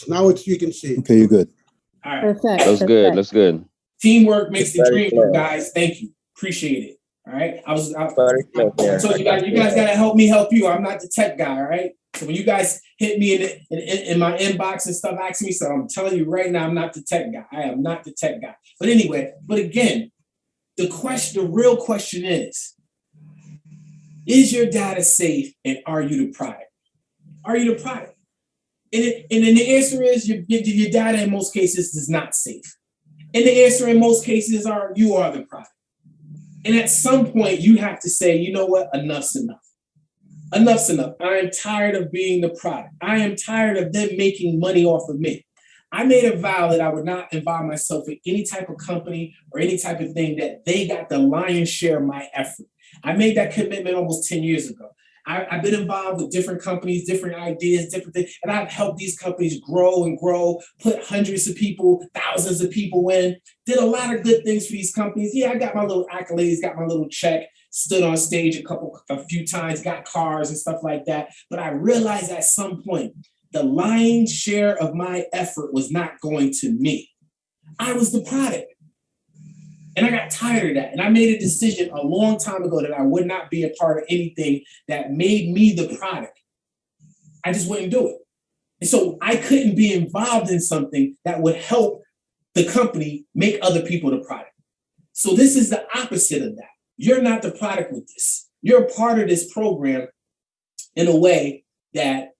Yes, now it's, you can see. Okay, you're good. All right. Perfect. Looks good. perfect. Looks good. Teamwork makes the dream work, clear. guys. Thank you. Appreciate it. All right. I was, I, Very clear I told you guys, you guys gotta help me help you. I'm not the tech guy, all right? So when you guys hit me in, the- in, in, in my inbox and stuff, asking me, so I'm telling you right now, I'm not the tech guy. I am not the tech guy. But anyway, but again, the question, the real question is, is your data safe and are you the product? Are you the product? And, and then the answer is your, your, your data in most cases is not safe. And the answer in most cases are you are the product. And at some point, you have to say, you know what, enough's enough. Enough's enough. I am tired of being the product. I am tired of them making money off of me. I made a vow that I would not involve myself in any type of company or any type of thing that they got the lion's share of my effort. I made that commitment almost 10 years ago. I, I've been involved with different companies, different ideas, different things, and I've helped these companies grow and grow, put hundreds of people, thousands of people in, did a lot of good things for these companies. Yeah, I got my little accolades, got my little check, stood on stage a couple, a few times, got cars and stuff like that. But I realized at some point, the lion's share of my effort was not going to me. I was the product. And I got tired of that. And I made a decision a long time ago that I would not be a part of anything that made me the product. I just wouldn't do it. And so I couldn't be involved in something that would help the company make other people the product. So this is the opposite of that. You're not the product with this. You're a part of this program in a way that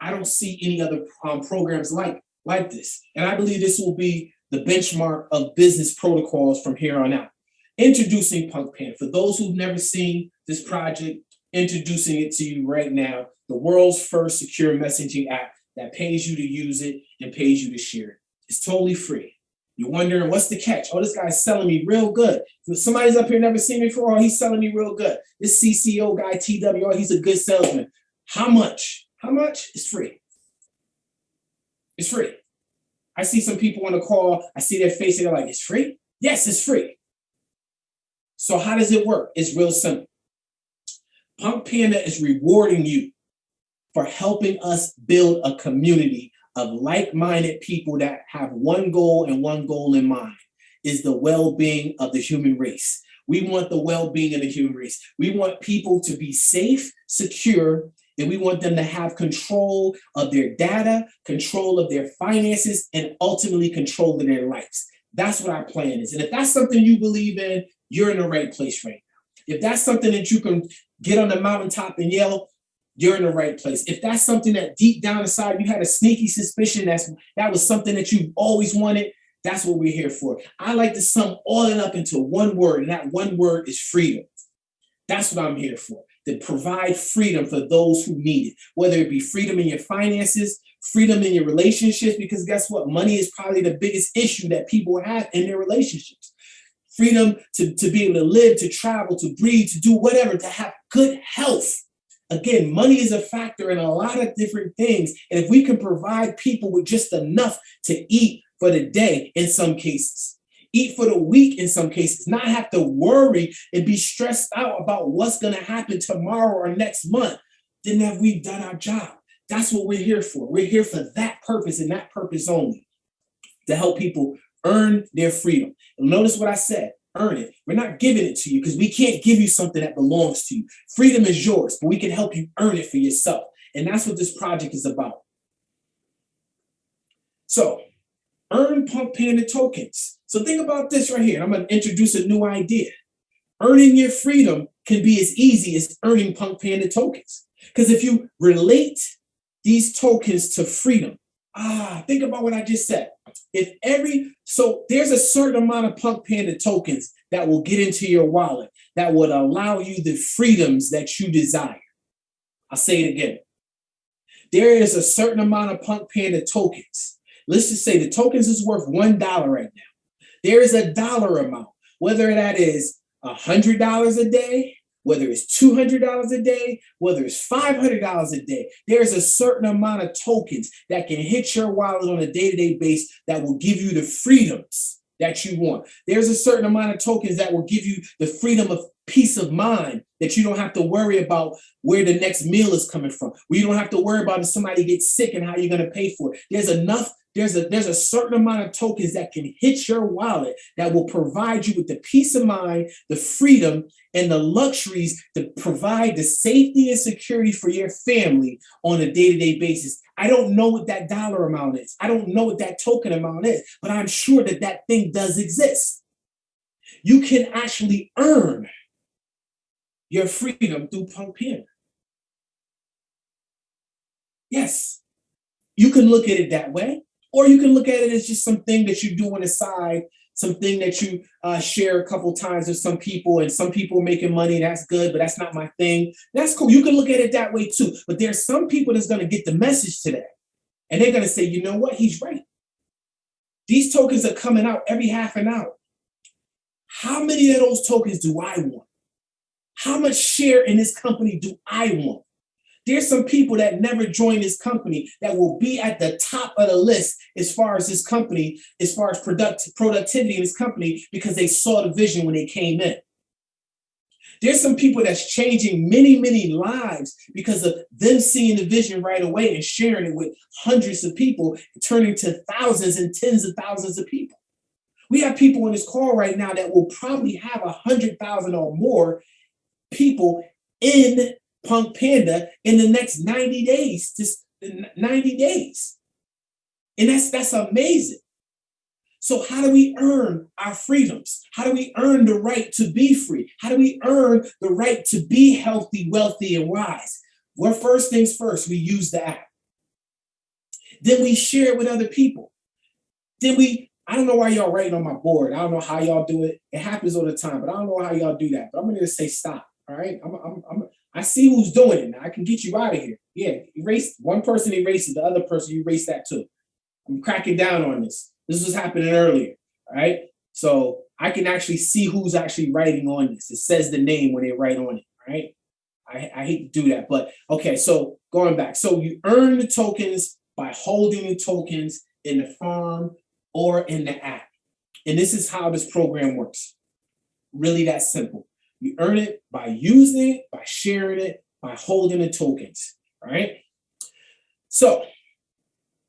I don't see any other um, programs like like this. And I believe this will be the benchmark of business protocols from here on out. Introducing PunkPan. For those who've never seen this project, introducing it to you right now. The world's first secure messaging app that pays you to use it and pays you to share it. It's totally free. You're wondering what's the catch? Oh, this guy's selling me real good. Somebody's up here never seen me before, oh, he's selling me real good. This CCO guy, TW, oh, he's a good salesman. How much? How much? It's free. It's free. I see some people on the call, I see their face, and they're like, it's free? Yes, it's free. So how does it work? It's real simple. Punk Panda is rewarding you for helping us build a community of like-minded people that have one goal and one goal in mind is the well-being of the human race. We want the well-being of the human race. We want people to be safe, secure, and we want them to have control of their data, control of their finances, and ultimately control of their lives. That's what our plan is. And if that's something you believe in, you're in the right place right now. If that's something that you can get on the mountaintop and yell, you're in the right place. If that's something that deep down inside you had a sneaky suspicion that's that was something that you've always wanted, that's what we're here for. I like to sum all it up into one word, and that one word is freedom. That's what I'm here for, to provide freedom for those who need it, whether it be freedom in your finances, freedom in your relationships, because guess what? Money is probably the biggest issue that people have in their relationships. Freedom to, to be able to live, to travel, to breathe, to do whatever, to have good health. Again, money is a factor in a lot of different things. And if we can provide people with just enough to eat for the day in some cases, eat for the week in some cases, not have to worry and be stressed out about what's going to happen tomorrow or next month, then have we done our job? That's what we're here for. We're here for that purpose and that purpose only to help people earn their freedom. And notice what I said earn it. We're not giving it to you because we can't give you something that belongs to you. Freedom is yours, but we can help you earn it for yourself. And that's what this project is about. So, earn Punk Panda tokens. So think about this right here. I'm going to introduce a new idea. Earning your freedom can be as easy as earning Punk Panda tokens. Because if you relate these tokens to freedom, ah, think about what I just said. If every, so there's a certain amount of Punk Panda tokens that will get into your wallet that would allow you the freedoms that you desire. I'll say it again. There is a certain amount of Punk Panda tokens. Let's just say the tokens is worth $1 right now. There is a dollar amount, whether that is $100 a day, whether it's $200 a day, whether it's $500 a day, there's a certain amount of tokens that can hit your wallet on a day-to-day base that will give you the freedoms that you want. There's a certain amount of tokens that will give you the freedom of peace of mind that you don't have to worry about where the next meal is coming from. Where you don't have to worry about if somebody gets sick and how you're going to pay for it. There's enough there's a there's a certain amount of tokens that can hit your wallet that will provide you with the peace of mind, the freedom, and the luxuries to provide the safety and security for your family on a day-to-day basis. I don't know what that dollar amount is. I don't know what that token amount is, but I'm sure that that thing does exist. You can actually earn your freedom through Panda. Yes, you can look at it that way. Or you can look at it as just something that you do on the side, something that you uh, share a couple times with some people, and some people are making money. That's good, but that's not my thing. That's cool. You can look at it that way too. But there's some people that's going to get the message today, and they're going to say, you know what? He's right. These tokens are coming out every half an hour. How many of those tokens do I want? How much share in this company do I want? There's some people that never joined this company that will be at the top of the list as far as this company, as far as product, productivity in this company, because they saw the vision when they came in. There's some people that's changing many, many lives because of them seeing the vision right away and sharing it with hundreds of people, turning to thousands and tens of thousands of people. We have people in this call right now that will probably have a hundred thousand or more people in Punk Panda in the next 90 days, just 90 days. And that's that's amazing. So how do we earn our freedoms? How do we earn the right to be free? How do we earn the right to be healthy, wealthy, and wise? Well, first things first, we use the app. Then we share it with other people. Then we, I don't know why y'all writing on my board. I don't know how y'all do it. It happens all the time, but I don't know how y'all do that. But I'm gonna say stop. All right. I'm, I'm, I'm, I see who's doing it now. I can get you out of here. Yeah, erase one person erases the other person, you erase that too. I'm cracking down on this. This was happening earlier. All right. So I can actually see who's actually writing on this. It says the name when they write on it. Right. I, I hate to do that, but okay. So going back, so you earn the tokens by holding the tokens in the farm or in the app. And this is how this program works. Really that simple. You earn it by using it, by sharing it, by holding the tokens, right? So,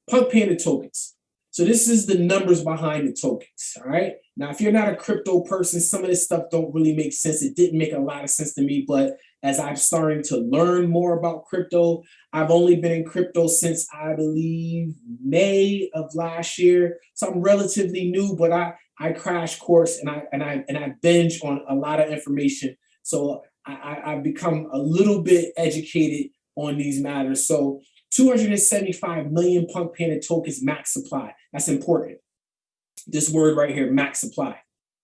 Punk Panda tokens. So this is the numbers behind the tokens, all right? Now, if you're not a crypto person, some of this stuff don't really make sense. It didn't make a lot of sense to me, but as I'm starting to learn more about crypto, I've only been in crypto since I believe May of last year. So I'm relatively new, but I, I crash course and I and I and I binge on a lot of information. So I, I, have become a little bit educated on these matters. So 275 million Punk Panda tokens max supply. That's important. This word right here, max supply.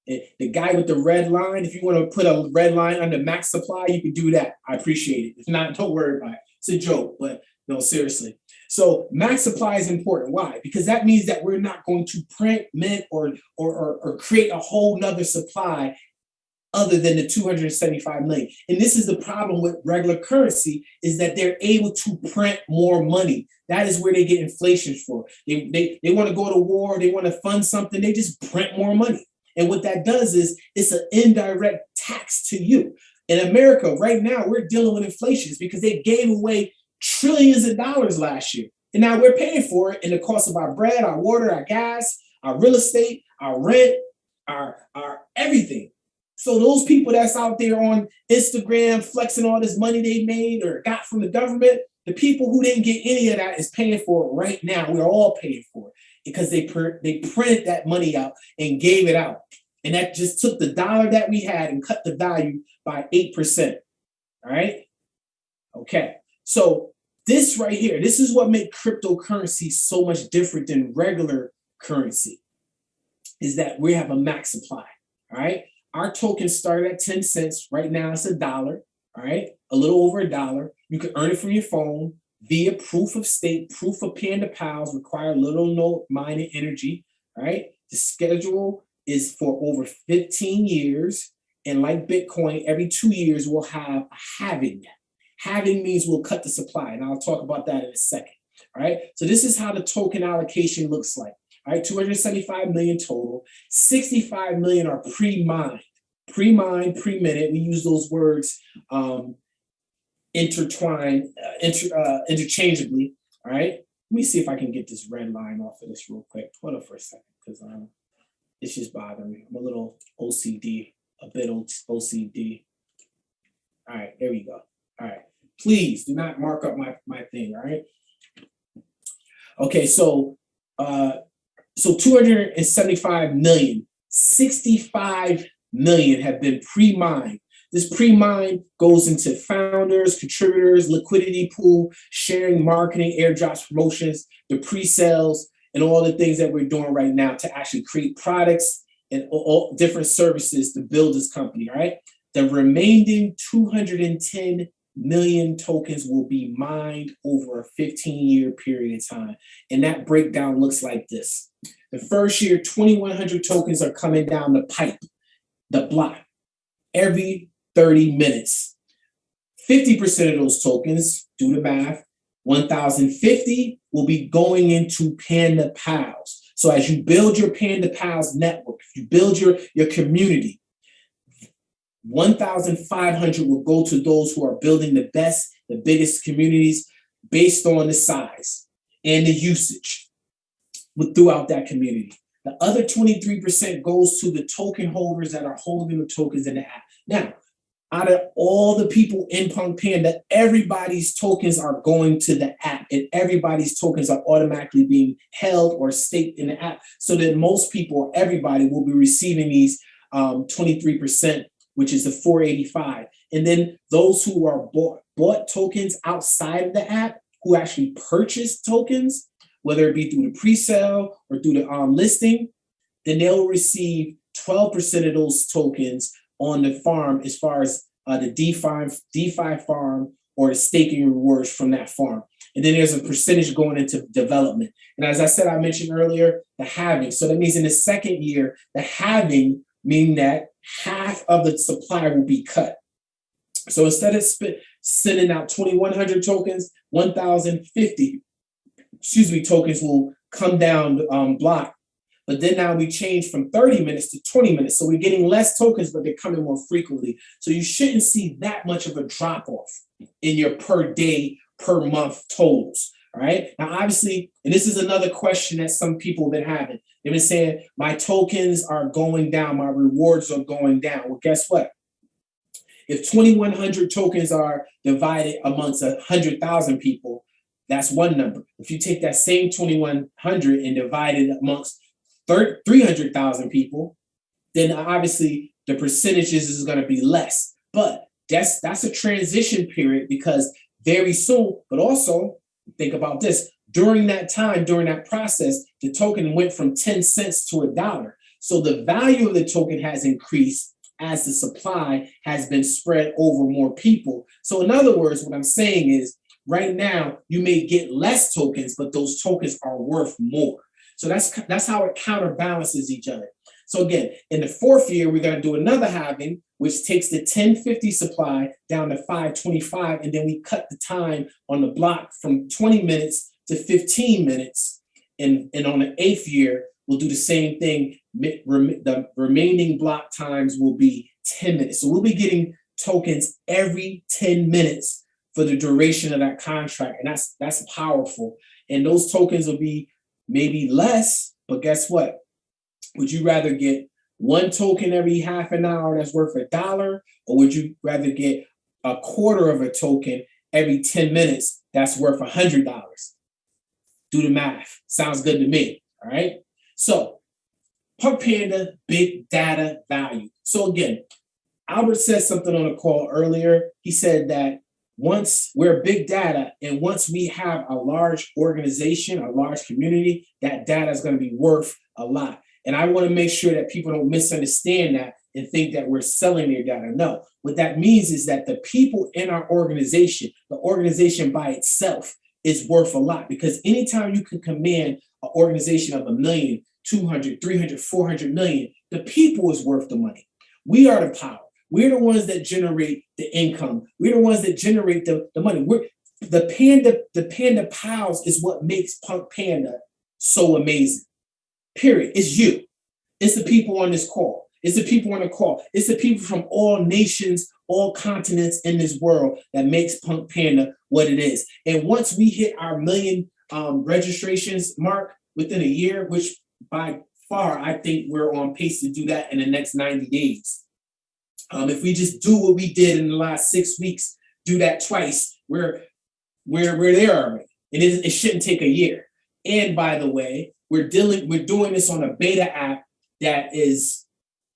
The guy with the red line, if you want to put a red line under max supply, you can do that. I appreciate it. If not, don't worry about it. It's a joke, but no, seriously. So max supply is important. Why? Because that means that we're not going to print, mint, or, or, or, or create a whole nother supply other than the 275 million. And this is the problem with regular currency is that they're able to print more money. That is where they get inflation for. They, they, they want to go to war, they want to fund something, they just print more money. And what that does is it's an indirect tax to you. In America, right now, we're dealing with inflation because they gave away trillions of dollars last year. And now we're paying for it in the cost of our bread, our water, our gas, our real estate, our rent, our, our everything. So those people that's out there on Instagram flexing all this money they made or got from the government, the people who didn't get any of that is paying for it right now. We're all paying for it because they they printed that money out and gave it out. And that just took the dollar that we had and cut the value by 8%. All right. Okay. So this right here, this is what makes cryptocurrency so much different than regular currency, is that we have a max supply, all right? Our token started at 10 cents. Right now it's a dollar, all right? A little over a dollar. You can earn it from your phone via proof of stake, proof of Panda Pals, require little no mining energy, all right? The schedule is for over 15 years. And like Bitcoin, every two years we'll have a halving. Halving means we'll cut the supply, and I'll talk about that in a second. All right, so this is how the token allocation looks like. All right, 275 million total, 65 million are pre-mined. pre-mined, pre-minute. We use those words um, intertwined, uh, inter, uh, interchangeably. All right. Let me see if I can get this red line off of this real quick. Hold on for a second, because um, it's just bothering me. I'm a little OCD, a bit OCD. All right, there we go. All right. Please do not mark up my, my thing, all right? Okay, so uh so 275 million, 65 million have been pre-mined. This pre-mine goes into founders, contributors, liquidity pool, sharing, marketing, airdrops, promotions, the pre-sales, and all the things that we're doing right now to actually create products and all different services to build this company, all right? The remaining 210 million tokens will be mined over a 15 year period of time. And that breakdown looks like this. The first year, 2,100 tokens are coming down the pipe, the block, every 30 minutes. 50% of those tokens, do the math, 1,050 will be going into Panda Pals. So as you build your Panda Pals network, you build your, your community, 1,500 will go to those who are building the best, the biggest communities based on the size and the usage throughout that community. The other 23% goes to the token holders that are holding the tokens in the app. Now, out of all the people in Punk Panda, everybody's tokens are going to the app and everybody's tokens are automatically being held or staked in the app so that most people, everybody will be receiving these 23% um, which is the 485. And then those who are bought, bought tokens outside of the app, who actually purchase tokens, whether it be through the pre-sale or through the um, listing, then they'll receive 12% of those tokens on the farm as far as uh, the DeFi, DeFi farm or the staking rewards from that farm. And then there's a percentage going into development. And as I said, I mentioned earlier, the halving. So that means in the second year, the halving mean that half of the supply will be cut. So instead of sending out 2,100 tokens, 1,050, excuse me, tokens will come down um, block. But then now we change from 30 minutes to 20 minutes. So we're getting less tokens, but they're coming more frequently. So you shouldn't see that much of a drop off in your per day, per month totals. Right. Now, obviously, and this is another question that some people have been having. They've been saying, my tokens are going down, my rewards are going down. Well, guess what? If 2,100 tokens are divided amongst 100,000 people, that's one number. If you take that same 2,100 and divide it amongst 300,000 people, then obviously the percentages is going to be less. But that's that's a transition period because very soon, but also think about this, during that time, during that process, the token went from 10 cents to a dollar. So the value of the token has increased as the supply has been spread over more people. So in other words, what I'm saying is right now you may get less tokens, but those tokens are worth more. So that's that's how it counterbalances each other. So again, in the fourth year, we're going to do another halving, which takes the 1050 supply down to 525, and then we cut the time on the block from 20 minutes to 15 minutes. And, and on the eighth year, we'll do the same thing. The remaining block times will be 10 minutes. So we'll be getting tokens every 10 minutes for the duration of that contract. And that's that's powerful. And those tokens will be maybe less, but guess what? Would you rather get one token every half an hour that's worth a dollar, or would you rather get a quarter of a token every 10 minutes that's worth a hundred dollars? Do the math. Sounds good to me. All right. So Punk Panda, big data value. So again, Albert said something on a call earlier. He said that once we're big data and once we have a large organization, a large community, that data is going to be worth a lot. And I want to make sure that people don't misunderstand that and think that we're selling their data. No, what that means is that the people in our organization, the organization by itself is worth a lot because anytime you can command an organization of a million, 200, 300, 400 million, the people is worth the money. We are the power. We're the ones that generate the income. We're the ones that generate the, the money. We're the panda, the panda pals is what makes Punk Panda so amazing period. It's you. It's the people on this call. It's the people on the call. It's the people from all nations, all continents in this world that makes Punk Panda what it is. And once we hit our million um, registrations mark within a year, which by far I think we're on pace to do that in the next 90 days. Um, if we just do what we did in the last six weeks, do that twice, we're we're we're there already. And it, it shouldn't take a year. And by the way, we're dealing we're doing this on a beta app that is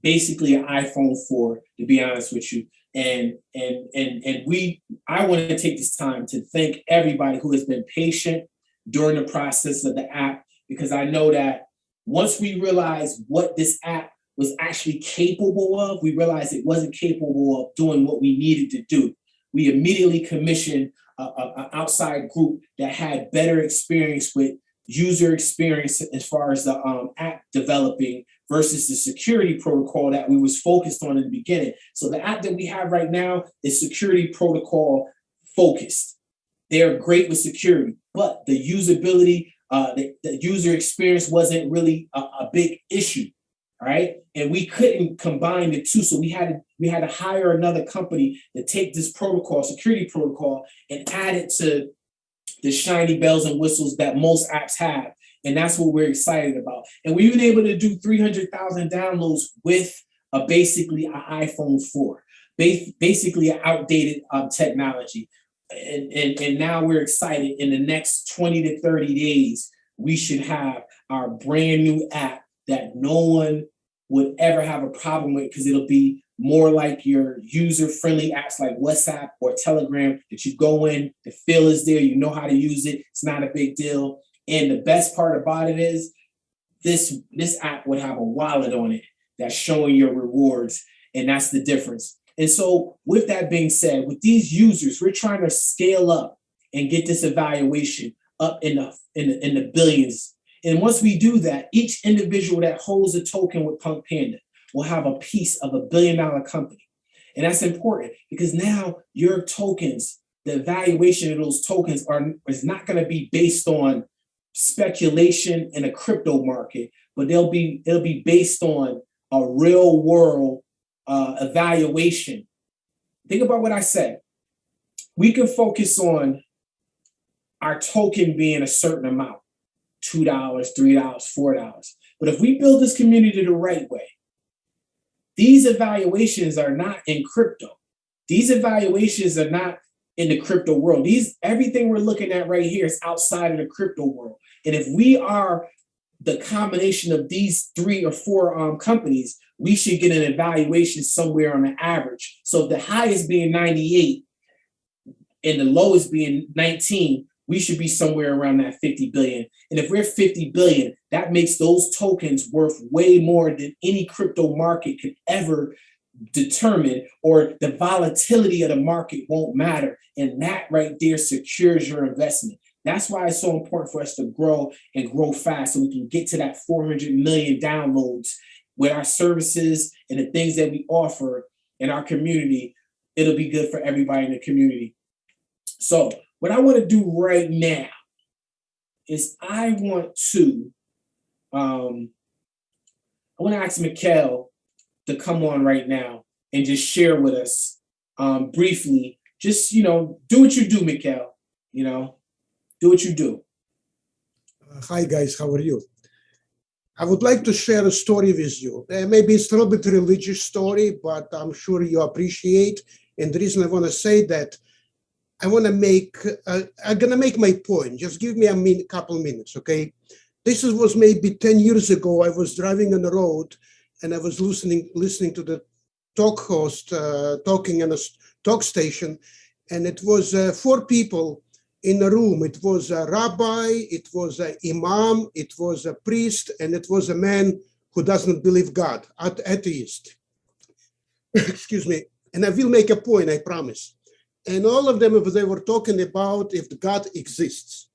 basically an iPhone 4, to be honest with you. And and and and we I want to take this time to thank everybody who has been patient during the process of the app because I know that once we realized what this app was actually capable of, we realized it wasn't capable of doing what we needed to do. We immediately commissioned an outside group that had better experience with user experience as far as the um, app developing versus the security protocol that we was focused on in the beginning. So the app that we have right now is security protocol focused. They're great with security, but the usability, uh, the, the user experience wasn't really a, a big issue right? And we couldn't combine the two, so we had to we had to hire another company to take this protocol, security protocol, and add it to the shiny bells and whistles that most apps have. And that's what we're excited about. And we've been able to do 300,000 downloads with a basically an iPhone 4, basically an outdated um, technology. And, and, and now we're excited in the next 20 to 30 days, we should have our brand new app that no one would ever have a problem with because it'll be more like your user-friendly apps like WhatsApp or Telegram that you go in, the feel is there, you know how to use it, it's not a big deal. And the best part about it is this, this app would have a wallet on it that's showing your rewards, and that's the difference. And so with that being said, with these users, we're trying to scale up and get this evaluation up in the, in the, in the billions and once we do that, each individual that holds a token with Punk Panda will have a piece of a billion dollar company. And that's important because now your tokens, the valuation of those tokens are is not going to be based on speculation in a crypto market, but they'll be it'll be based on a real world uh, evaluation. Think about what I said. We can focus on our token being a certain amount. $2, $3, $4. But if we build this community the right way, these evaluations are not in crypto. These evaluations are not in the crypto world. These everything we're looking at right here is outside of the crypto world. And if we are the combination of these three or four um, companies, we should get an evaluation somewhere on the average. So the highest being 98 and the lowest being 19, we should be somewhere around that 50 billion. And if we're 50 billion, that makes those tokens worth way more than any crypto market could ever determine or the volatility of the market won't matter. And that right there secures your investment. That's why it's so important for us to grow and grow fast so we can get to that 400 million downloads with our services and the things that we offer in our community. It'll be good for everybody in the community. So what I want to do right now is I want to, um, I want to ask Mikhail to come on right now and just share with us um, briefly, just, you know, do what you do, Mikhail, you know, do what you do. Uh, hi guys, how are you? I would like to share a story with you. Uh, maybe it's a little bit religious story, but I'm sure you appreciate. And the reason I want to say that I want to make, uh, I'm going to make my point. Just give me a min couple minutes, okay? This was maybe 10 years ago. I was driving on the road and I was listening listening to the talk host uh, talking on a talk station. And it was uh, four people in a room. It was a rabbi, it was an imam, it was a priest, and it was a man who doesn't believe God, at atheist. Excuse me. And I will make a point, I promise and all of them they were talking about if God exists.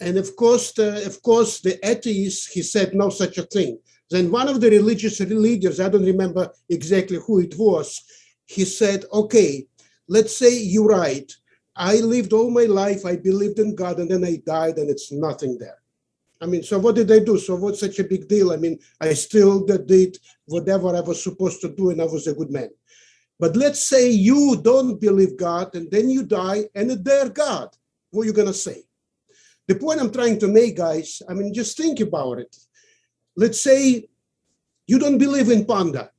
And of course, the, of course, the atheist, he said no such a thing. Then one of the religious leaders, I don't remember exactly who it was, he said, okay, let's say you're right. I lived all my life, I believed in God, and then I died, and it's nothing there. I mean, so what did I do? So what's such a big deal? I mean, I still did whatever I was supposed to do and I was a good man. But let's say you don't believe God and then you die and they're God. What are you going to say? The point I'm trying to make, guys, I mean, just think about it. Let's say you don't believe in panda.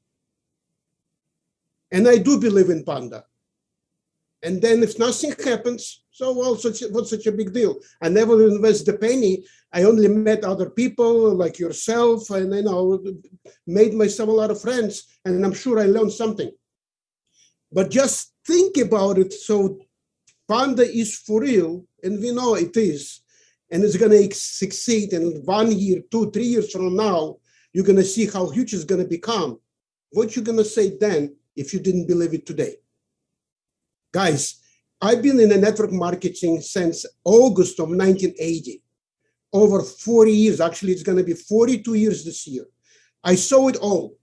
And I do believe in panda. And then if nothing happens, so well, such, what's such a big deal? I never invest a penny. I only met other people like yourself and, you know, made myself a lot of friends. And I'm sure I learned something. But just think about it. So Panda is for real, and we know it is, and it's going to succeed. And one year, two, three years from now, you're going to see how huge it's going to become. What you're going to say then if you didn't believe it today? Guys, I've been in the network marketing since August of 1980, over 40 years. Actually, it's going to be 42 years this year. I saw it all.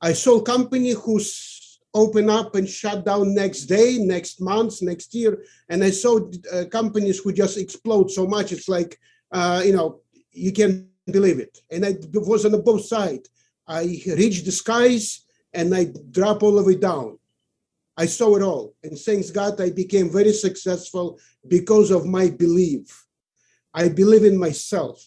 I saw a company who's open up and shut down next day, next month, next year. And I saw uh, companies who just explode so much. It's like, uh, you know, you can't believe it. And I was on both sides. I reached the skies and I drop all the way down. I saw it all. And thanks God, I became very successful because of my belief. I believe in myself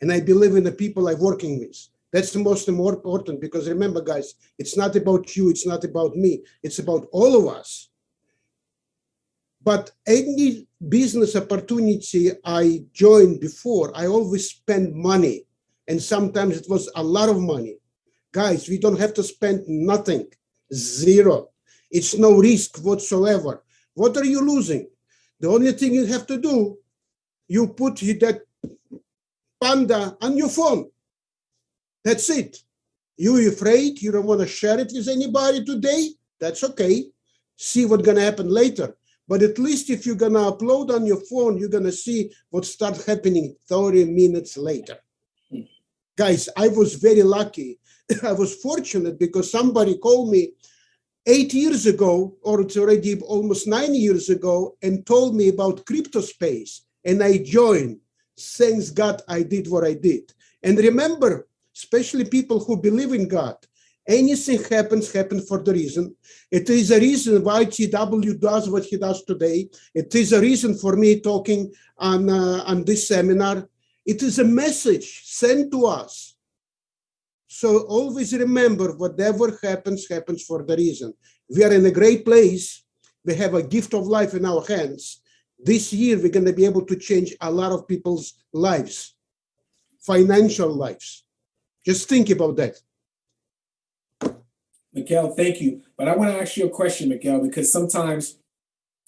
and I believe in the people I'm working with. That's the most important because remember, guys, it's not about you, it's not about me, it's about all of us. But any business opportunity I joined before, I always spend money. And sometimes it was a lot of money. Guys, we don't have to spend nothing, zero. It's no risk whatsoever. What are you losing? The only thing you have to do, you put that panda on your phone that's it. You afraid you don't want to share it with anybody today? That's okay. See what's gonna happen later. But at least if you're gonna upload on your phone, you're gonna see what starts happening 30 minutes later. Guys, I was very lucky. I was fortunate because somebody called me eight years ago, or it's already almost nine years ago, and told me about crypto space. And I joined. Thanks God I did what I did. And remember, especially people who believe in God. Anything happens, happens for the reason. It is a reason why TW does what he does today. It is a reason for me talking on, uh, on this seminar. It is a message sent to us. So always remember, whatever happens, happens for the reason. We are in a great place. We have a gift of life in our hands. This year, we're going to be able to change a lot of people's lives, financial lives. Just think about that. Miguel, thank you. But I want to ask you a question, Miguel, because sometimes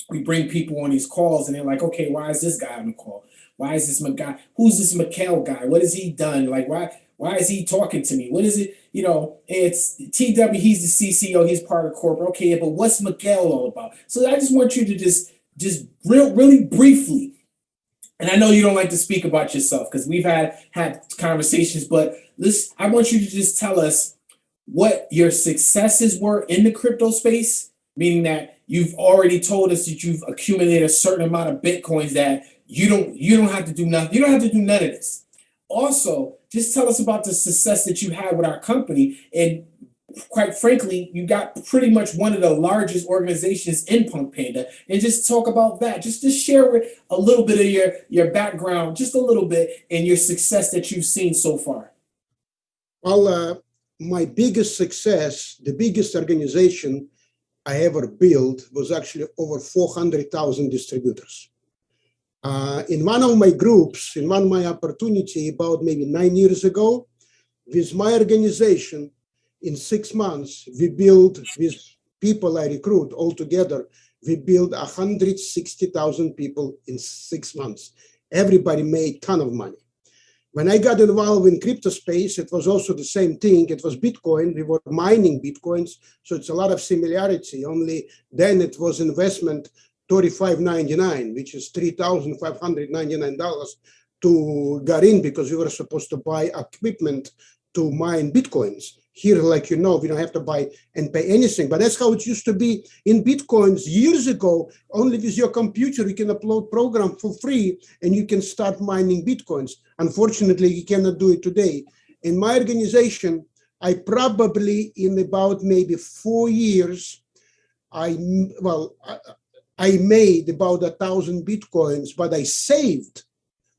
we bring people on these calls and they're like, okay, why is this guy on the call? Why is this guy? Who's this Miguel guy? What has he done? Like, why why is he talking to me? What is it? You know, it's TW, he's the CCO, he's part of corporate. Okay, but what's Miguel all about? So I just want you to just just real really briefly. And I know you don't like to speak about yourself because we've had had conversations, but this I want you to just tell us what your successes were in the crypto space, meaning that you've already told us that you've accumulated a certain amount of bitcoins that you don't you don't have to do nothing. You don't have to do none of this. Also, just tell us about the success that you had with our company and quite frankly, you got pretty much one of the largest organizations in Punk Panda, and just talk about that. Just to share with a little bit of your your background, just a little bit, and your success that you've seen so far. Well, uh, my biggest success, the biggest organization I ever built was actually over 400,000 distributors. Uh, in one of my groups, in one of my opportunity about maybe nine years ago, with my organization, in six months, we built with people I recruit all together, we built 160,000 people in six months. Everybody made ton of money. When I got involved in crypto space, it was also the same thing. It was Bitcoin. We were mining Bitcoins. So it's a lot of similarity. Only then it was investment $35.99, which is $3,599 to Garin because we were supposed to buy equipment to mine Bitcoins. Here, like you know, we don't have to buy and pay anything. But that's how it used to be in Bitcoins years ago. Only with your computer, you can upload program for free and you can start mining Bitcoins. Unfortunately, you cannot do it today. In my organization, I probably in about maybe four years, I well, I, I made about a thousand bitcoins, but I saved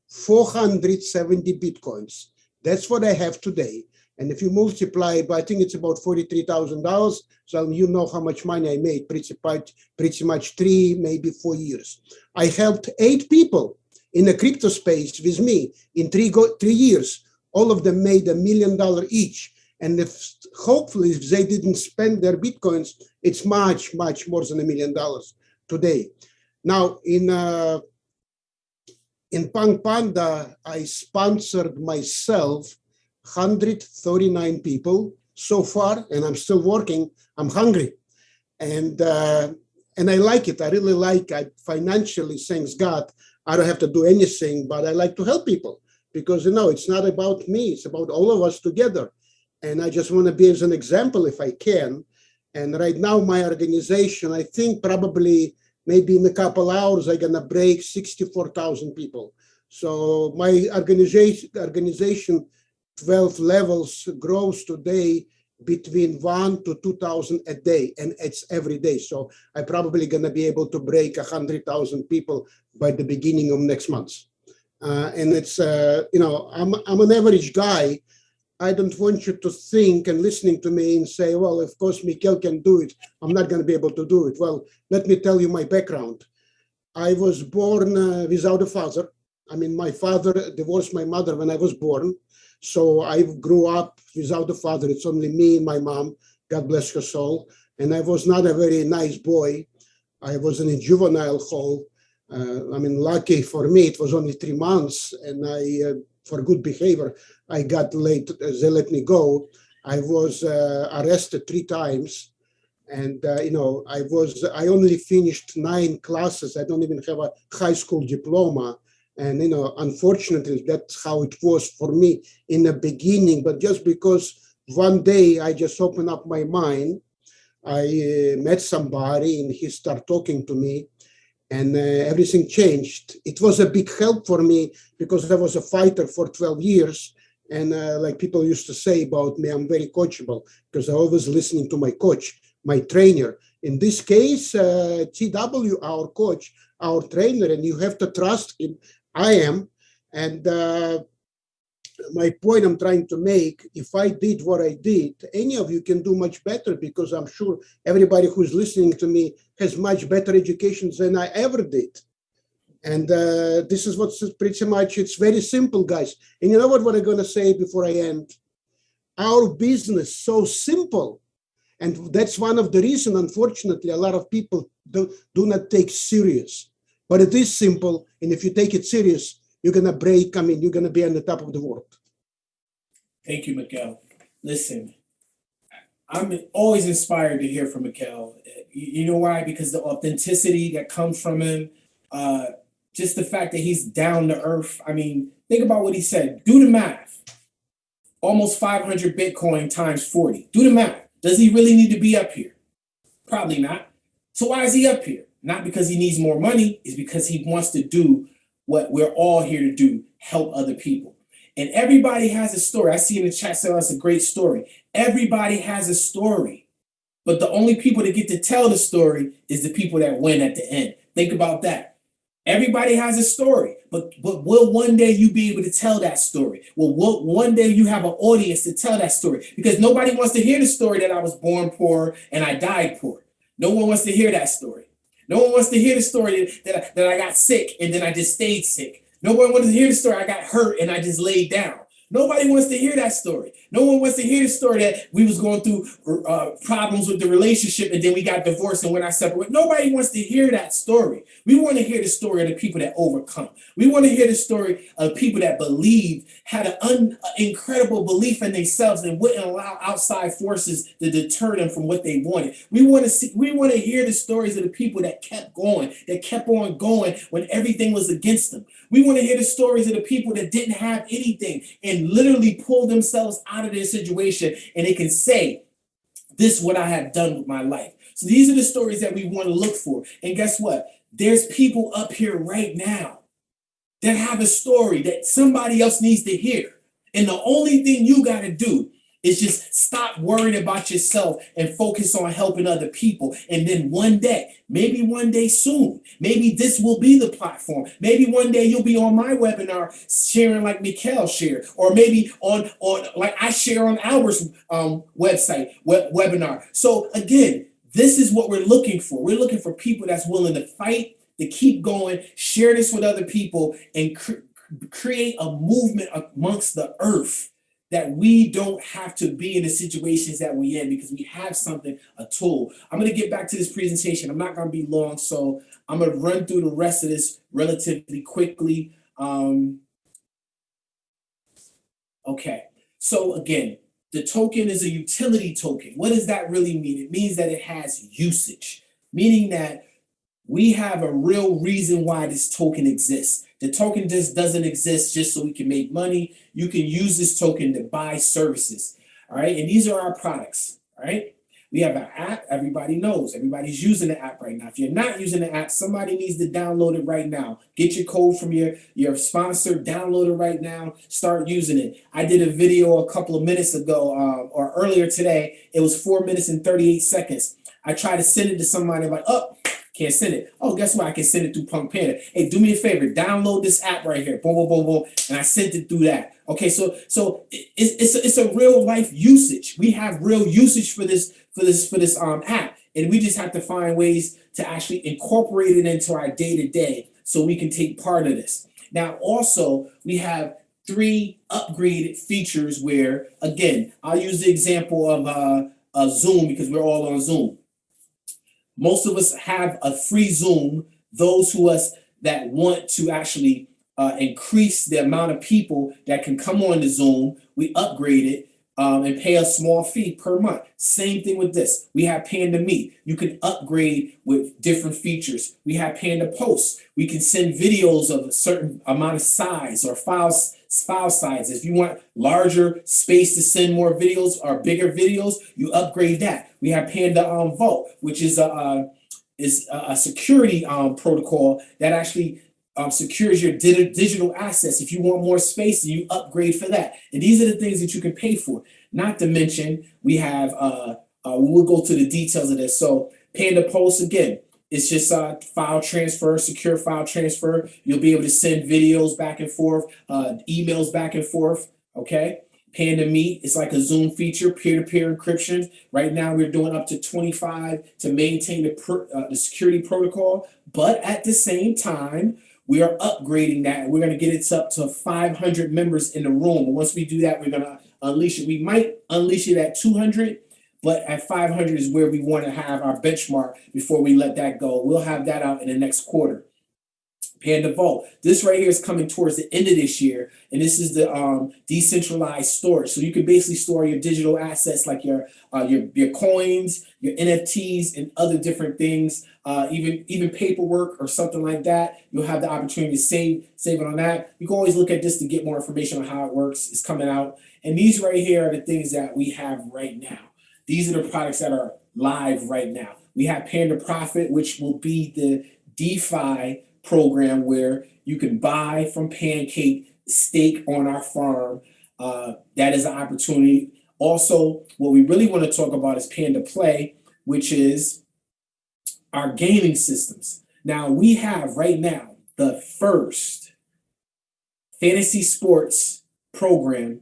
470 bitcoins. That's what I have today. And if you multiply by, I think it's about $43,000. So you know how much money I made, pretty much, pretty much three, maybe four years. I helped eight people in the crypto space with me in three, go, three years. All of them made a million dollar each. And if hopefully if they didn't spend their Bitcoins, it's much, much more than a million dollars today. Now in uh, in Punk Panda, I sponsored myself 139 people so far, and I'm still working. I'm hungry, and uh, and I like it. I really like. I financially, thanks God, I don't have to do anything, but I like to help people because you know it's not about me. It's about all of us together, and I just want to be as an example if I can. And right now, my organization, I think probably maybe in a couple hours, I'm gonna break 64,000 people. So my organization, organization 12 levels grows today between one to 2000 a day and it's every day. So I'm probably going to be able to break 100000 people by the beginning of next month. Uh, and it's uh, you know I'm, I'm an average guy. I don't want you to think and listening to me and say well of course Mikhail can do it. I'm not going to be able to do it. Well let me tell you my background. I was born uh, without a father. I mean my father divorced my mother when i was born so I grew up without a father. It's only me and my mom, God bless her soul. And I was not a very nice boy. I was in a juvenile hall. Uh, I mean, lucky for me, it was only three months. And I, uh, for good behavior, I got late, they let me go. I was uh, arrested three times. And, uh, you know, I was, I only finished nine classes. I don't even have a high school diploma and, you know, unfortunately, that's how it was for me in the beginning. But just because one day I just opened up my mind, I uh, met somebody and he started talking to me and uh, everything changed. It was a big help for me because I was a fighter for 12 years. And uh, like people used to say about me, I'm very coachable because I always listening to my coach, my trainer. In this case, uh, TW, our coach, our trainer, and you have to trust him I am. And uh, my point I'm trying to make, if I did what I did, any of you can do much better because I'm sure everybody who's listening to me has much better education than I ever did. And uh, this is what's pretty much, it's very simple, guys. And you know what, what I'm going to say before I end? Our business so simple. And that's one of the reason, unfortunately, a lot of people do, do not take serious. But it is simple, and if you take it serious, you're gonna break. I mean, you're gonna be on the top of the world. Thank you, Miguel. Listen, I'm always inspired to hear from Miguel. You, know why? Because the authenticity that comes from him, uh, just the fact that he's down to earth. I mean, think about what he said. Do the math. Almost 500 Bitcoin times 40. Do the math. Does he really need to be up here? Probably not. So why is he up here? Not because he needs more money, is because he wants to do what we're all here to do, help other people. And everybody has a story. I see in the chat say that's a great story. Everybody has a story. But the only people that get to tell the story is the people that win at the end. Think about that. Everybody has a story, but but will one day you be able to tell that story? Well, will one day you have an audience to tell that story? Because nobody wants to hear the story that I was born poor and I died poor. No one wants to hear that story. No one wants to hear the story that I, that I got sick and then I just stayed sick. No one wants to hear the story I got hurt and I just laid down. Nobody wants to hear that story. No one wants to hear the story that we was going through uh, problems with the relationship and then we got divorced and when I separated. Nobody wants to hear that story. We want to hear the story of the people that overcome. We want to hear the story of people that believed, had an un- incredible belief in themselves and wouldn't allow outside forces to deter them from what they wanted. We want to see. We want to hear the stories of the people that kept going, that kept on going when everything was against them. We want to hear the stories of the people that didn't have anything and literally pull themselves out of their situation and they can say, This is what I have done with my life. So these are the stories that we want to look for. And guess what? There's people up here right now that have a story that somebody else needs to hear. And the only thing you got to do is just stop worrying about yourself and focus on helping other people. And then one day, maybe one day soon, maybe this will be the platform. Maybe one day you'll be on my webinar sharing like Mikhail shared, or maybe on on like I share on Albert's um, website web, webinar. So again, this is what we're looking for. We're looking for people that's willing to fight, to keep going, share this with other people, and cr- create a movement amongst the earth that we don't have to be in the situations that we in because we have something, a tool. I'm going to get back to this presentation. I'm not going to be long, so I'm going to run through the rest of this relatively quickly. Um, okay, so again, the token is a utility token. What does that really mean? It means that it has usage, meaning that we have a real reason why this token exists. The token just doesn't exist just so we can make money. You can use this token to buy services. All right. And these are our products. All right. We have an app. Everybody knows. Everybody's using the app right now. If you're not using the app, somebody needs to download it right now. Get your code from your, your sponsor, download it right now, start using it. I did a video a couple of minutes ago uh, or earlier today. It was four minutes and 38 seconds. I tried to send it to somebody, like, oh, can't send it. Oh, guess what? I can send it through Punk Panda. Hey, do me a favor, download this app right here. Boom, boom, boom, boom. And I sent it through that. Okay, so so it's it's a, it's a real life usage. We have real usage for this for this for this um app, and we just have to find ways to actually incorporate it into our day to day so we can take part of this. Now, also we have three upgraded features where, again, I'll use the example of uh, Zoom because we're all on Zoom. Most of us have a free Zoom. Those who us that want to actually uh, increase the amount of people that can come on the Zoom, we upgrade it um, and pay a small fee per month. Same thing with this. We have Panda Meet. You can upgrade with different features. We have Panda Posts. We can send videos of a certain amount of size or files file size. If you want larger space to send more videos or bigger videos, you upgrade that. We have Panda um, Vault, which is a, a is a, a security um, protocol that actually um, secures your di- digital assets. If you want more space, you upgrade for that. And these are the things that you can pay for. Not to mention, we have, uh, uh, we'll go to the details of this. So Panda Post, again, it's just uh, file transfer, secure file transfer. You'll be able to send videos back and forth, uh, emails back and forth, okay? Panda Meet is like a Zoom feature, peer-to-peer encryption. Right now, we're doing up to 25 to maintain the, uh, the security protocol. But at the same time, we are upgrading that. We're going to get it up to 500 members in the room. Once we do that, we're going to unleash it. We might unleash it at 200, but at 500 is where we want to have our benchmark before we let that go. We'll have that out in the next quarter. Panda Vault. This right here is coming towards the end of this year, and this is the um, decentralized storage. So you can basically store your digital assets like your uh, your your coins, your NFTs, and other different things. Uh, even even paperwork or something like that. You'll have the opportunity to save save it on that. You can always look at this to get more information on how it works. It's coming out, and these right here are the things that we have right now. These are the products that are live right now. We have Panda Profit, which will be the DeFi program where you can buy from Pancake stake on our farm. Uh, that is an opportunity. Also, what we really want to talk about is Panda Play, which is our gaming systems. Now, we have right now the first fantasy sports program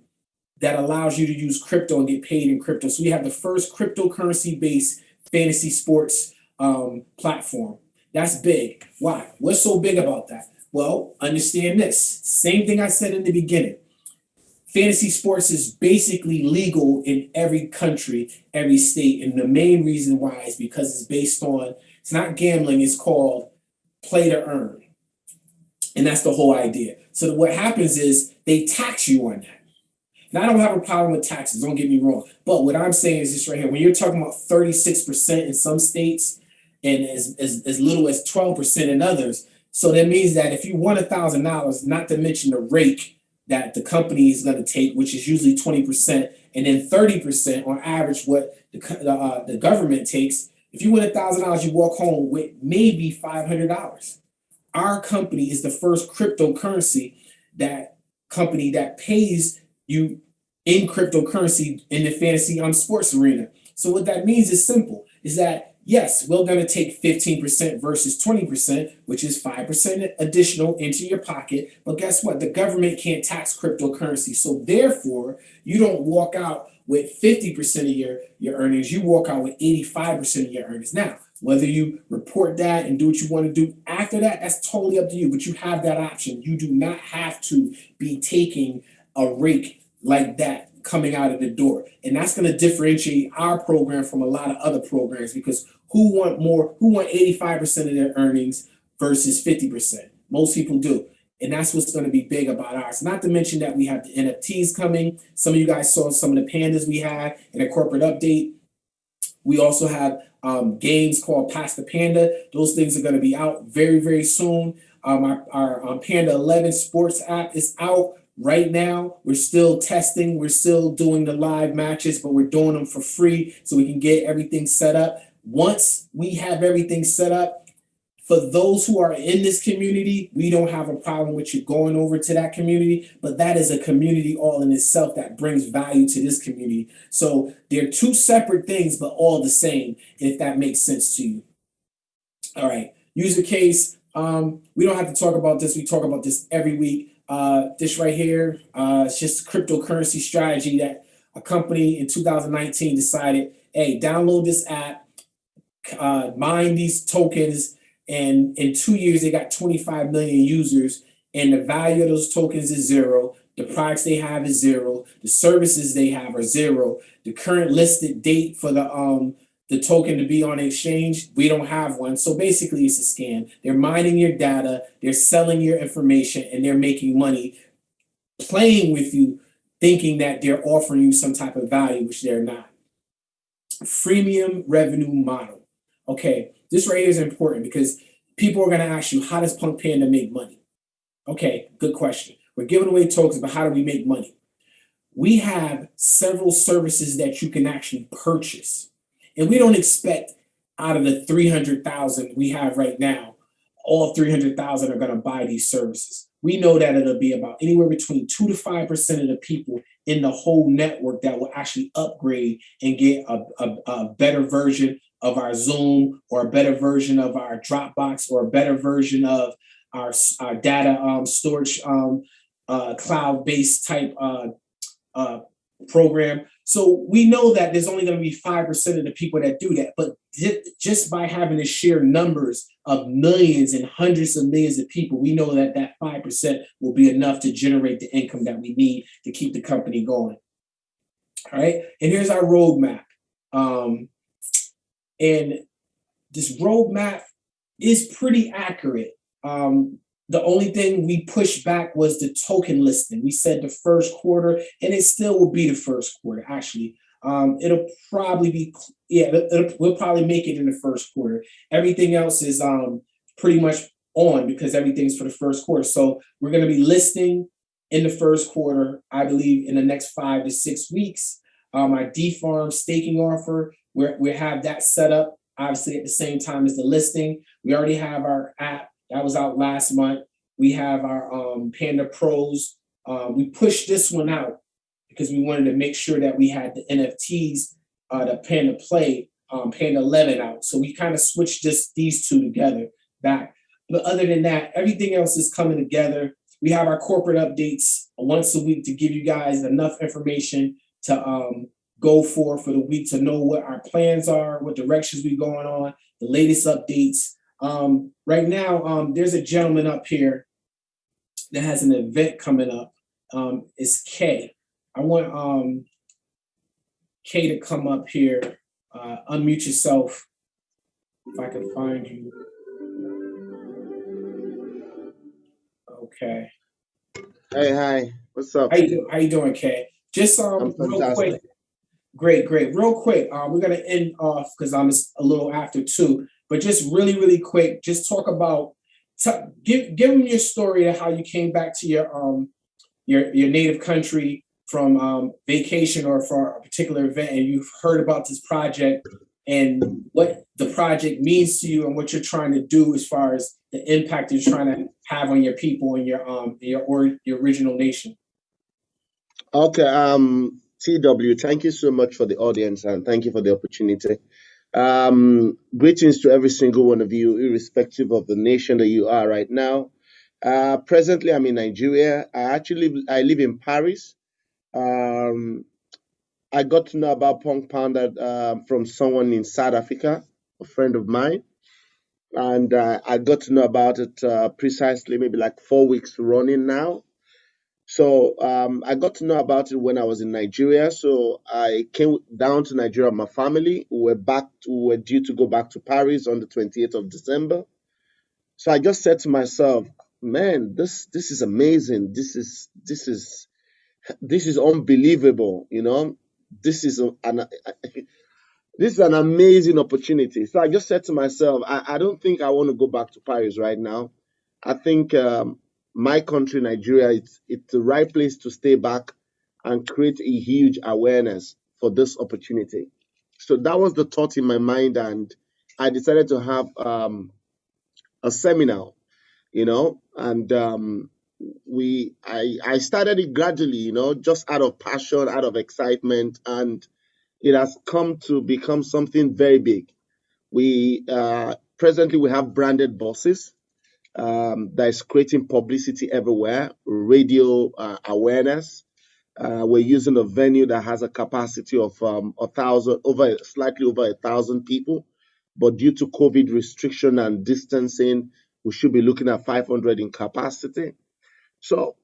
that allows you to use crypto and get paid in crypto. So we have the first cryptocurrency based fantasy sports um, platform. That's big. Why? What's so big about that? Well, understand this. Same thing I said in the beginning. Fantasy sports is basically legal in every country, every state. And the main reason why is because it's based on, it's not gambling, it's called play to earn. And that's the whole idea. So what happens is they tax you on that. Now, I don't have a problem with taxes, don't get me wrong. But what I'm saying is this right here. When you're talking about 36% in some states, and as, as, as little as 12% in others. So that means that if you thousand dollars, not to mention the rake that the company is going to take, which is usually twenty percent, and then thirty percent on average what the uh, the government takes. If you win a thousand dollars, you walk home with maybe five hundred dollars. Our company is the first cryptocurrency that company that pays you in cryptocurrency in the fantasy um sports arena. So what that means is simple, is that yes, we're gonna take fifteen percent versus twenty percent, which is five percent additional into your pocket. But guess what? The government can't tax cryptocurrency. So therefore, you don't walk out with fifty percent of your your earnings, you walk out with eighty-five percent of your earnings. Now, whether you report that and do what you want to do after that, that's totally up to you, but you have that option. You do not have to be taking a rake like that coming out of the door. And that's gonna differentiate our program from a lot of other programs because who want more, who want eighty-five percent of their earnings versus fifty percent? Most people do. And that's what's gonna be big about ours. Not to mention that we have the NFTs coming. Some of you guys saw some of the pandas we had in a corporate update. We also have um games called Pass the Panda. Those things are gonna be out very, very soon. Um our our um, Panda eleven sports app is out right now. We're still testing, we're still doing the live matches, but we're doing them for free so we can get everything set up. Once we have everything set up, for those who are in this community, we don't have a problem with you going over to that community, but that is a community all in itself that brings value to this community. So they're two separate things, but all the same, if that makes sense to you. All right, user case, um, we don't have to talk about this, we talk about this every week. Uh, this right here, uh, it's just a cryptocurrency strategy that a company in two thousand nineteen decided, hey, download this app, uh, mine these tokens, and in two years, they got twenty-five million users, and the value of those tokens is zero. The products they have is zero. The services they have are zero. The current listed date for the um the token to be on exchange, we don't have one. So basically, it's a scam. They're mining your data, they're selling your information, and they're making money playing with you, thinking that they're offering you some type of value, which they're not. Freemium revenue model. Okay, this right here is important because people are gonna ask you, how does Punk Panda make money? Okay, good question. We're giving away tokens, but how do we make money? We have several services that you can actually purchase. And we don't expect out of the three hundred thousand we have right now, all three hundred thousand are gonna buy these services. We know that it'll be about anywhere between two to five percent of the people in the whole network that will actually upgrade and get a, a, a better version of our Zoom or a better version of our Dropbox or a better version of our, our data um, storage um, uh, cloud-based type uh, uh, program. So we know that there's only going to be five percent of the people that do that, but just by having the sheer numbers of millions and hundreds of millions of people, we know that that five percent will be enough to generate the income that we need to keep the company going. All right, and here's our roadmap. Um, and this roadmap is pretty accurate. Um, the only thing we pushed back was the token listing. We said the first quarter, and it still will be the first quarter. Actually, um, it'll probably be yeah, it'll, we'll probably make it in the first quarter. Everything else is um pretty much on because everything's for the first quarter. So we're gonna be listing in the first quarter, I believe, in the next five to six weeks. Um, our D farm staking offer, we're we have that set up obviously at the same time as the listing. We already have our app that was out last month. We have our um Panda Pros. Uh, we pushed this one out because we wanted to make sure that we had the NFTs, uh, the Panda Play, um, Panda 11 out. So we kind of switched this these two together back. But other than that, everything else is coming together. We have our corporate updates once a week to give you guys enough information to um, go for for the week to know what our plans are, what directions we're going on, the latest updates. Um, right now, um, there's a gentleman up here that has an event coming up. Um, it's Kay. I want um, Kay to come up here, uh, unmute yourself. If I can find you. Okay. Hey, hi. What's up? How you do, how you doing, Kay? Just um real quick. Great, great. Real quick, um, we're gonna end off because I'm a little after two, but just really, really quick, just talk about give give them your story of how you came back to your um your your native country from um, vacation or for a particular event, and you've heard about this project and what the project means to you and what you're trying to do as far as the impact you're trying to have on your people and your um your or your original nation. Okay, um, TW, thank you so much for the audience and thank you for the opportunity. Um, greetings to every single one of you, irrespective of the nation that you are right now. Uh, presently, I'm in Nigeria. I actually I live in Paris. Um, I got to know about Punk Panda uh, from someone in South Africa, a friend of mine, and uh, I got to know about it uh, precisely maybe like four weeks running now. So um, I got to know about it when I was in Nigeria. So I came down to Nigeria with my family. We were back. To, we were due to go back to Paris on the 28th of December. So I just said to myself, "Man, this this is amazing. This is this is this is unbelievable. You know, this is a- an this is an amazing opportunity." So I just said to myself, "I, I don't think I want to go back to Paris right now. I think um, my country, Nigeria, it's it's the right place to stay back and create a huge awareness for this opportunity." So that was the thought in my mind, and I decided to have um, a seminar you know and um we i i started it gradually you know just out of passion out of excitement and it has come to become something very big we uh presently we have branded buses um that is creating publicity everywhere radio uh, awareness uh, we're using a venue that has a capacity of um, a thousand over slightly over a thousand people but due to covid restriction and distancing we should be looking at 500 in capacity. So,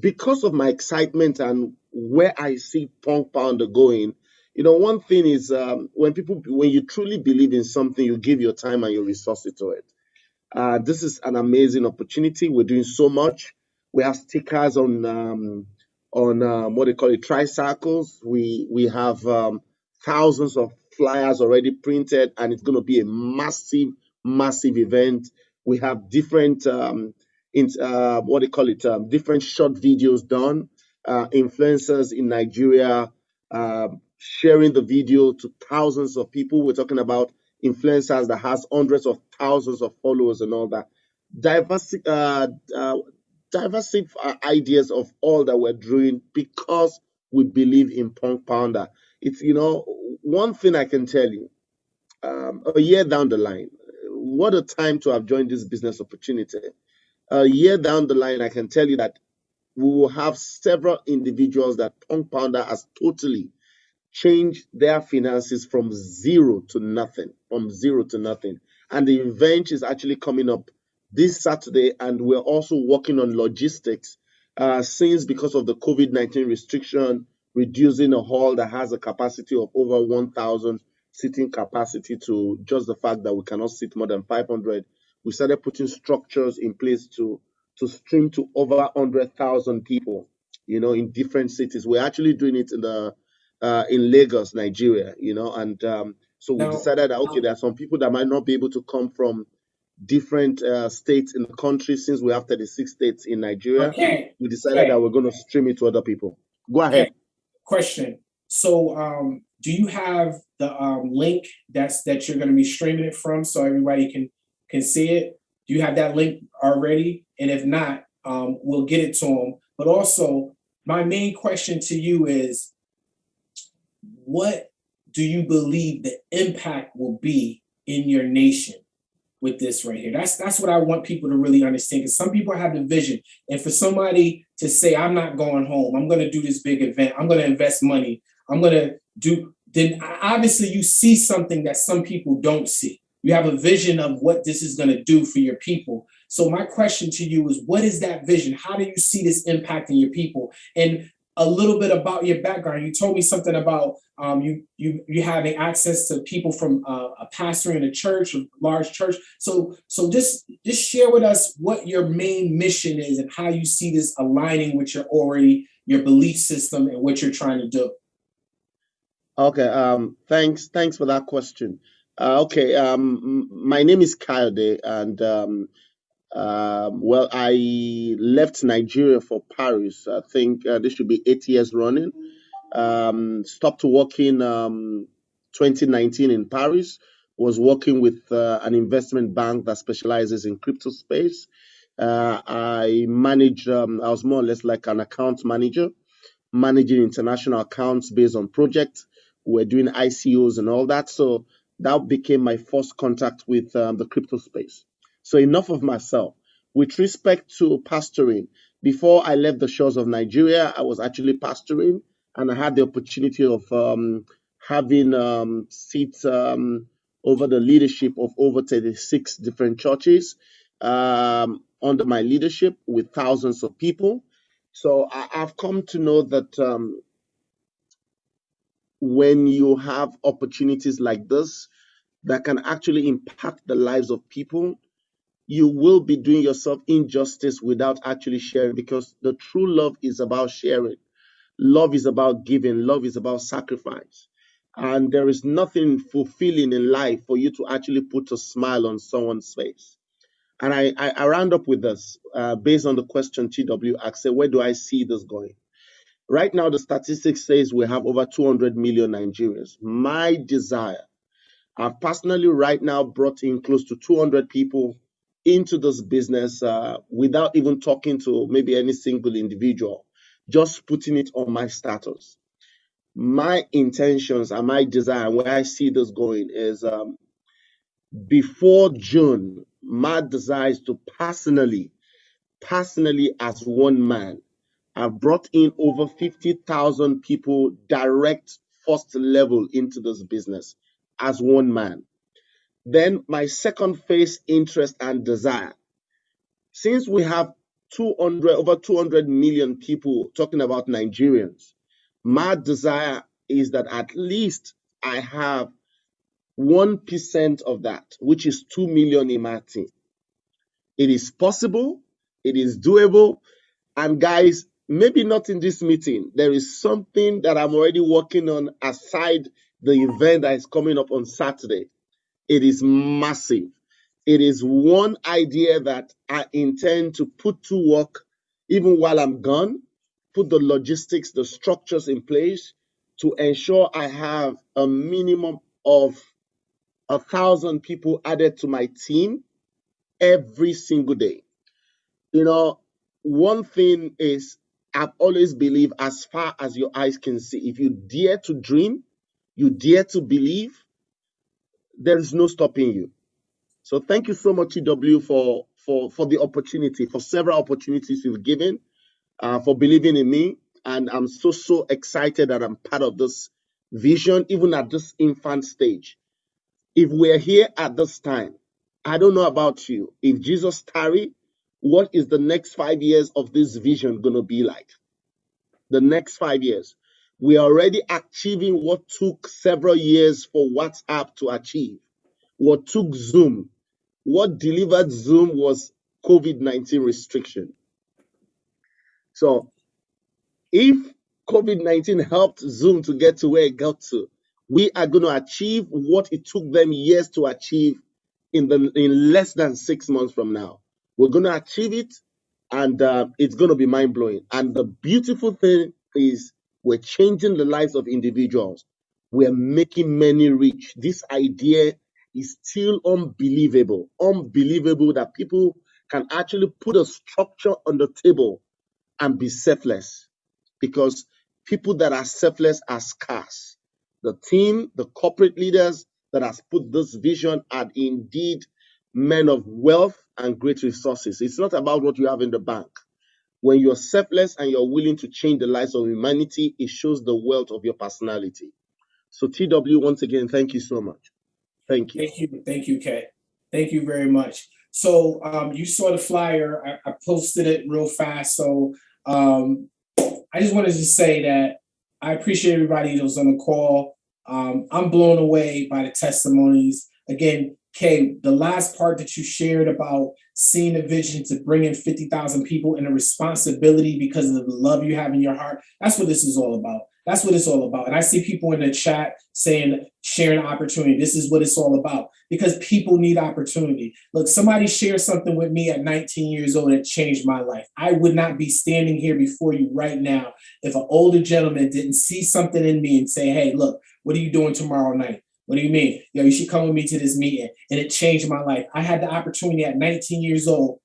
because of my excitement and where I see Punk Panda going, you know, one thing is um, when people, when you truly believe in something, you give your time and your resources to it. Uh, this is an amazing opportunity. We're doing so much. We have stickers on um, on um, what they call it tricycles. We we have um, thousands of flyers already printed, and it's going to be a massive, massive event. We have different um, in uh, what they call it, um, different short videos done. Uh, influencers in Nigeria uh, sharing the video to thousands of people. We're talking about influencers that has hundreds of thousands of followers and all that. Diverse, uh, uh, diverse uh, ideas of all that we're doing because we believe in Punk Panda. It's you know one thing I can tell you. Um, a year down the line, what a time to have joined this business opportunity. A year down the line, I can tell you that we will have several individuals that Punk Panda has totally changed their finances from zero to nothing, from zero to nothing. And the event is actually coming up this Saturday, and we're also working on logistics. Uh, since because of the COVID 19 restriction, reducing a hall that has a capacity of over 1,000 seating capacity to just the fact that we cannot sit more than 500, we started putting structures in place to to stream to over 100,000 people, you know, in different cities. We're actually doing it in the uh, in Lagos, Nigeria, you know, and um, so we Now, decided that okay, there are some people that might not be able to come from different uh, states in the country since we have 36 states in Nigeria. okay, We decided okay, that we're going to stream it to other people. Go ahead. okay. Question. So, um, do you have the um link that's that you're going to be streaming it from, so everybody can can see it? Do you have that link already? And if not, um, we'll get it to them. But also, my main question to you is, what do you believe the impact will be in your nation with this right here? That's that's what I want people to really understand. Because some people have the vision, and for somebody to say, "I'm not going home. I'm going to do this big event. I'm going to invest money. I'm going to do," then obviously you see something that some people don't see. You have a vision of what this is going to do for your people. So my question to you is, what is that vision? How do you see this impacting your people? And a little bit about your background. You told me something about um, you you you having access to people from uh, a pastor in a church, a large church. So so just just share with us what your main mission is and how you see this aligning with your already your belief system and what you're trying to do. Okay. Um. Thanks. Thanks for that question. Uh, okay. Um. My name is Kayode, and um, Um, well, I left Nigeria for Paris. I think uh, this should be eight years running. Um, stopped working um, 2019 in Paris. Was working with uh, an investment bank that specializes in crypto space. Uh, I managed. Um, I was more or less like an account manager, managing international accounts based on projects. We're doing ICOs and all that. So that became my first contact with um, the crypto space. So enough of myself. With respect to pastoring, before I left the shores of Nigeria, I was actually pastoring, and I had the opportunity of um, having um, seats um, over the leadership of over 36 different churches um, under my leadership with thousands of people. So I, I've come to know that um, when you have opportunities like this that can actually impact the lives of people, you will be doing yourself injustice without actually sharing because the true love is about sharing. Love is about giving, love is about sacrifice. And there is nothing fulfilling in life for you to actually put a smile on someone's face. And I, I, I round up with this uh, based on the question TW asked, say, where do I see this going? Right now, the statistics says we have over 200 million Nigerians. My desire, I've personally right now brought in close to 200 people into this business uh, without even talking to maybe any single individual, just putting it on my status. My intentions and my desire, where I see this going, is um, before June, my desire is to personally, personally, as one man, I've brought in over 50,000 people direct first level into this business as one man. Then my second phase interest and desire. Since we have 200 over 200 million people talking about Nigerians, my desire is that at least I have 1% of that, which is 2 million in my team. It is possible, it is doable, and guys, maybe not in this meeting. There is something that I'm already working on aside the event that is coming up on Saturday. It is massive. It is one idea that I intend to put to work even while I'm gone, put the logistics, the structures in place to ensure I have a minimum of a thousand people added to my team every single day. You know, one thing is I've always believed as far as your eyes can see, if you dare to dream, you dare to believe, there is no stopping you. So thank you so much, TW, for for for the opportunity, for several opportunities you've given, uh, for believing in me, and I'm so so excited that I'm part of this vision, even at this infant stage. If we're here at this time, I don't know about you. If Jesus tarry, what is the next five years of this vision gonna be like? The next five years, we are already achieving what took several years for WhatsApp to achieve. What took Zoom, what delivered Zoom was COVID 19 restriction. So if COVID 19 helped Zoom to get to where it got to, we are going to achieve what it took them years to achieve in the in less than six months from now. We're going to achieve it, and uh, it's going to be mind blowing. And the beautiful thing is, we're changing the lives of individuals. We're making many rich. This idea is still unbelievable. Unbelievable that people can actually put a structure on the table and be selfless because people that are selfless are scarce. The team, the corporate leaders that has put this vision are indeed men of wealth and great resources. It's not about what you have in the bank. When you're selfless and you're willing to change the lives of humanity, it shows the wealth of your personality. So, TW, once again, thank you so much. Thank you. Thank you, thank you, Kay. Thank you very much. So um, you saw the flyer. I, I posted it real fast. So um, I just wanted to say that I appreciate everybody that was on the call. Um, I'm blown away by the testimonies. Again, Kay, the last part that you shared about seeing a vision to bring in 50,000 people and a responsibility because of the love you have in your heart, that's what this is all about. That's what it's all about. And I see people in the chat saying, sharing opportunity. This is what it's all about because people need opportunity. Look, somebody shared something with me at 19 years old that changed my life. I would not be standing here before you right now if an older gentleman didn't see something in me and say, hey, look, what are you doing tomorrow night? What do you mean? Yo, you should come with me to this meeting. And it changed my life. I had the opportunity at 19 years old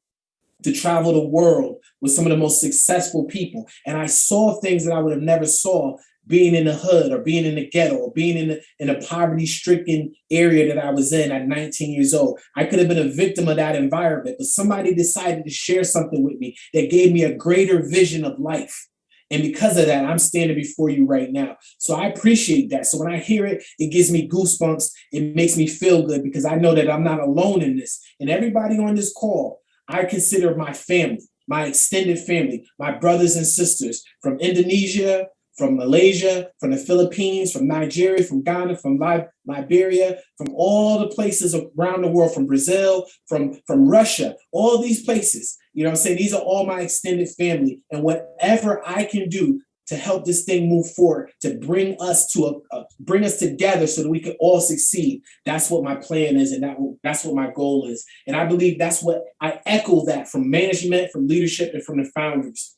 to travel the world with some of the most successful people. And I saw things that I would have never saw being in the hood or being in the ghetto or being in, the, in a poverty stricken area that I was in at 19 years old. I could have been a victim of that environment, but somebody decided to share something with me that gave me a greater vision of life. And because of that, I'm standing before you right now. So I appreciate that. So when I hear it, it gives me goosebumps. It makes me feel good because I know that I'm not alone in this. And everybody on this call, I consider my family, my extended family, my brothers and sisters from Indonesia, from Malaysia, from the Philippines, from Nigeria, from Ghana, from Liberia, from all the places around the world, from Brazil, from, from Russia, all these places. You know what I'm saying? These are all my extended family. And whatever I can do to help this thing move forward, to bring us to a, a- bring us together so that we can all succeed. That's what my plan is, and that that's what my goal is. And I believe that's what I echo that from management, from leadership, and from the founders.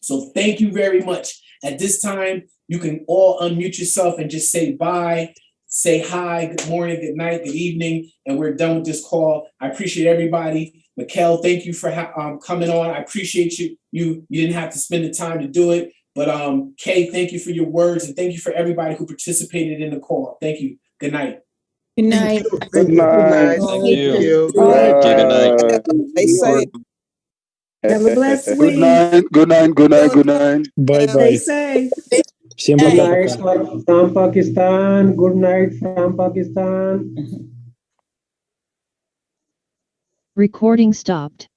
So thank you very much. At this time, you can all unmute yourself and just say bye, say hi, good morning, good night, good evening, and we're done with this call. I appreciate everybody. Mikkel, thank you for um, coming on. I appreciate you. You you didn't have to spend the time to do it. But um, Kay, thank you for your words and thank you for everybody who participated in the call. Thank you. Good night. Good night. Good night. Thank you. Good night. Have a blessed week. Good night. Good night. Good night. Good night. Bye bye. Stay safe. Good night from Pakistan. Good night from Pakistan. Recording stopped.